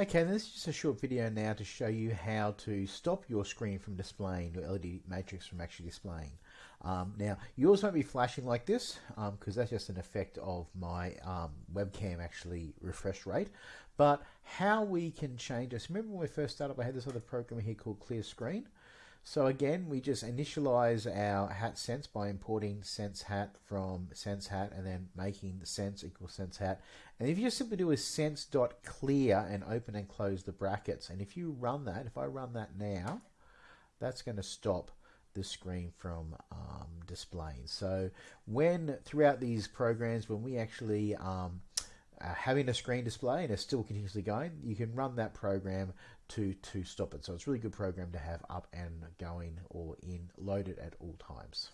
Okay, this is just a short video now to show you how to stop your screen from displaying, your LED matrix from actually displaying. Um, now, yours won't be flashing like this because um, that's just an effect of my um, webcam actually refresh rate. But how we can change this, remember when we first started, I had this other program here called Clear Screen. So again, we just initialize our hat sense by importing sense hat from sense hat and then making the sense equal sense hat. And if you just simply do a sense dot clear and open and close the brackets, and if you run that, if I run that now, that's going to stop the screen from um, displaying. So when throughout these programs, when we actually um, uh, having a screen display and it's still continuously going, you can run that program to to stop it. So it's a really good program to have up and going or in loaded at all times.